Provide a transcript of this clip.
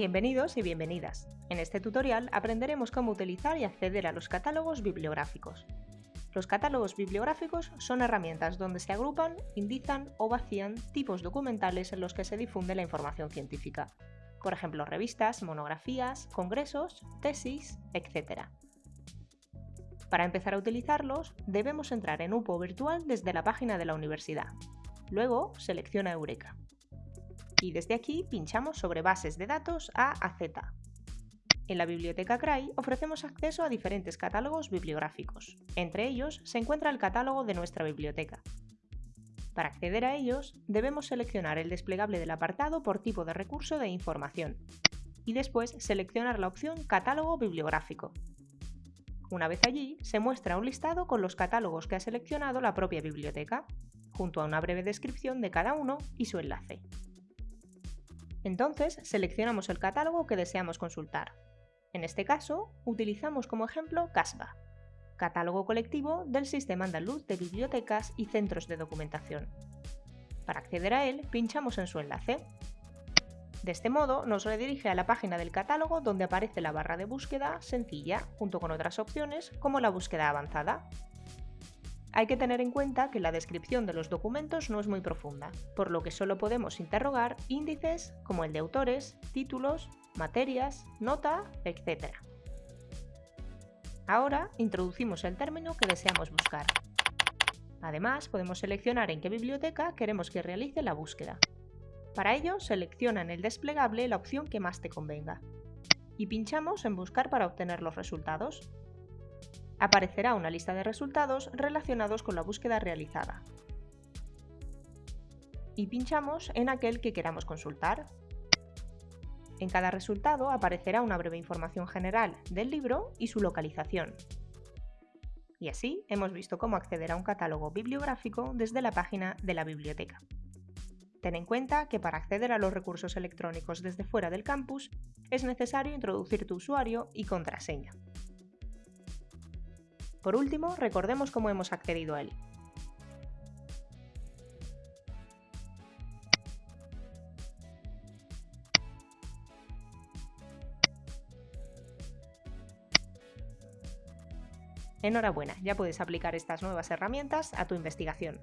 Bienvenidos y bienvenidas. En este tutorial aprenderemos cómo utilizar y acceder a los catálogos bibliográficos. Los catálogos bibliográficos son herramientas donde se agrupan, indizan o vacían tipos documentales en los que se difunde la información científica. Por ejemplo, revistas, monografías, congresos, tesis, etc. Para empezar a utilizarlos, debemos entrar en UPO virtual desde la página de la universidad. Luego, selecciona Eureka y desde aquí pinchamos sobre Bases de datos A a Z. En la biblioteca CRAI ofrecemos acceso a diferentes catálogos bibliográficos. Entre ellos se encuentra el catálogo de nuestra biblioteca. Para acceder a ellos, debemos seleccionar el desplegable del apartado por tipo de recurso de información y después seleccionar la opción Catálogo bibliográfico. Una vez allí, se muestra un listado con los catálogos que ha seleccionado la propia biblioteca, junto a una breve descripción de cada uno y su enlace. Entonces seleccionamos el catálogo que deseamos consultar. En este caso, utilizamos como ejemplo CASBA, Catálogo Colectivo del Sistema Andaluz de Bibliotecas y Centros de Documentación. Para acceder a él, pinchamos en su enlace. De este modo, nos redirige a la página del catálogo donde aparece la barra de búsqueda sencilla, junto con otras opciones como la búsqueda avanzada. Hay que tener en cuenta que la descripción de los documentos no es muy profunda, por lo que solo podemos interrogar índices como el de autores, títulos, materias, nota, etc. Ahora introducimos el término que deseamos buscar. Además, podemos seleccionar en qué biblioteca queremos que realice la búsqueda. Para ello, selecciona en el desplegable la opción que más te convenga y pinchamos en Buscar para obtener los resultados aparecerá una lista de resultados relacionados con la búsqueda realizada. Y pinchamos en aquel que queramos consultar. En cada resultado aparecerá una breve información general del libro y su localización. Y así hemos visto cómo acceder a un catálogo bibliográfico desde la página de la biblioteca. Ten en cuenta que para acceder a los recursos electrónicos desde fuera del campus es necesario introducir tu usuario y contraseña. Por último, recordemos cómo hemos accedido a él. Enhorabuena, ya puedes aplicar estas nuevas herramientas a tu investigación.